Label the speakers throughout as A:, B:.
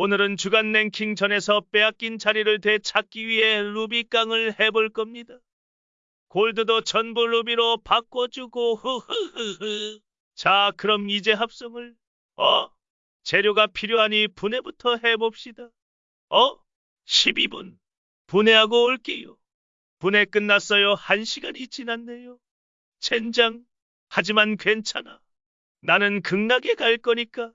A: 오늘은 주간 랭킹 전에서 빼앗긴 자리를 되찾기 위해 루비깡을 해볼 겁니다. 골드도 전부 루비로 바꿔주고 흐흐흐흐. 자, 그럼 이제 합성을 어? 재료가 필요하니 분해부터 해봅시다. 어? 12분. 분해하고 올게요. 분해 끝났어요. 한 시간이 지났네요. 젠장. 하지만 괜찮아. 나는 극락에 갈 거니까.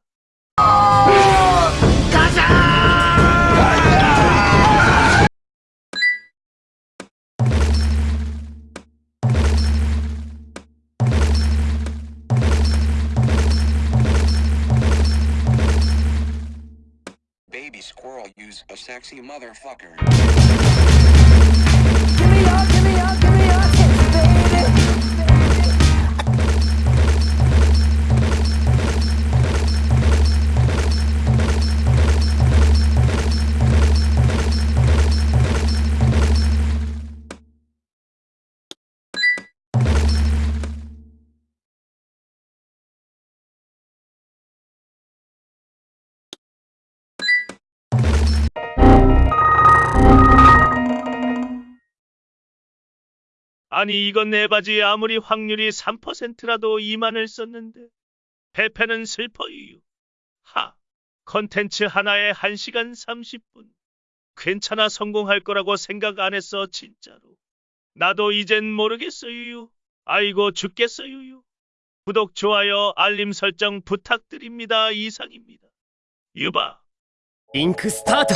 B: Baby squirrel use a sexy motherfucker.
C: Give me your, give me your, give me
A: 아니 이건 네 내 바지 아무리 확률이 3%라도 2만을 썼는데 배패는 슬퍼유. 하, 컨텐츠 하나에 1시간 30분. 괜찮아 성공할 거라고 생각 안 했어 진짜로. 나도 이젠 모르겠어유. 아이고 죽겠어유. 구독, 좋아요, 알림 설정 부탁드립니다. 이상입니다. 유바.
D: 잉크 스타트.